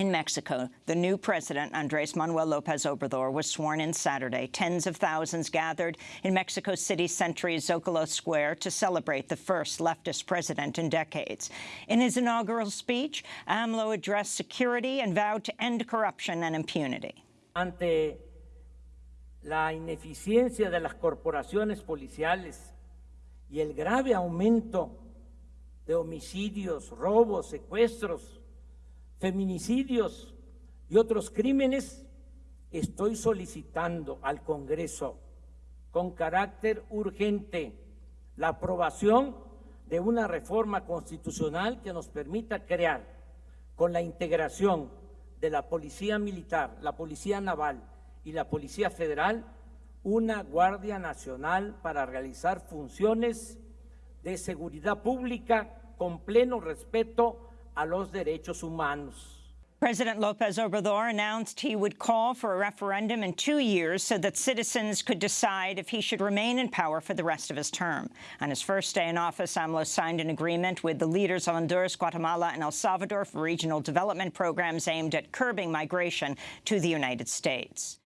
In Mexico, the new president, Andres Manuel Lopez Obrador, was sworn in Saturday. Tens of thousands gathered in Mexico City Century's Zocalo Square to celebrate the first leftist president in decades. In his inaugural speech, AMLO addressed security and vowed to end corruption and impunity. Ante la ineficiencia de las corporaciones policiales y el grave aumento de homicidios, robos, secuestros, feminicidios y otros crímenes, estoy solicitando al Congreso con carácter urgente la aprobación de una reforma constitucional que nos permita crear, con la integración de la Policía Militar, la Policía Naval y la Policía Federal, una Guardia Nacional para realizar funciones de seguridad pública con pleno respeto a los derechos humanos. President Lopez Obrador announced he would call for a referendum in two years so that citizens could decide if he should remain in power for the rest of his term. On his first day in office, AMLO signed an agreement with the leaders of Honduras, Guatemala and El Salvador for regional development programs aimed at curbing migration to the United States.